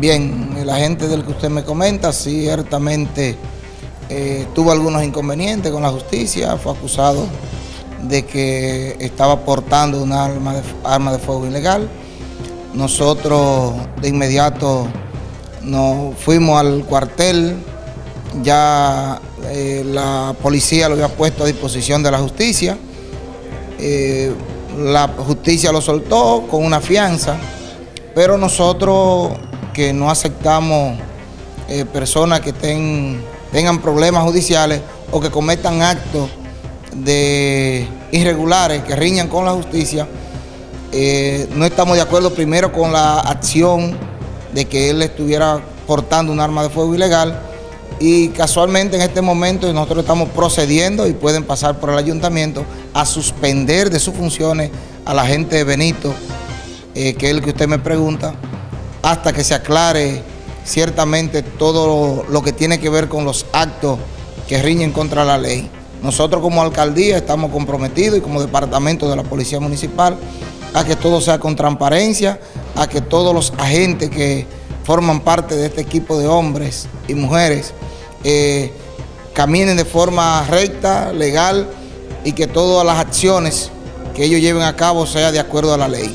Bien, el agente del que usted me comenta ciertamente eh, tuvo algunos inconvenientes con la justicia, fue acusado de que estaba portando una arma de, arma de fuego ilegal. Nosotros de inmediato nos fuimos al cuartel, ya eh, la policía lo había puesto a disposición de la justicia, eh, la justicia lo soltó con una fianza, pero nosotros que no aceptamos eh, personas que tengan problemas judiciales o que cometan actos de irregulares que riñan con la justicia, eh, no estamos de acuerdo primero con la acción de que él estuviera portando un arma de fuego ilegal y casualmente en este momento nosotros estamos procediendo y pueden pasar por el ayuntamiento a suspender de sus funciones a la gente de Benito, eh, que es el que usted me pregunta, hasta que se aclare ciertamente todo lo que tiene que ver con los actos que riñen contra la ley. Nosotros como alcaldía estamos comprometidos y como departamento de la Policía Municipal a que todo sea con transparencia, a que todos los agentes que forman parte de este equipo de hombres y mujeres eh, caminen de forma recta, legal y que todas las acciones que ellos lleven a cabo sea de acuerdo a la ley.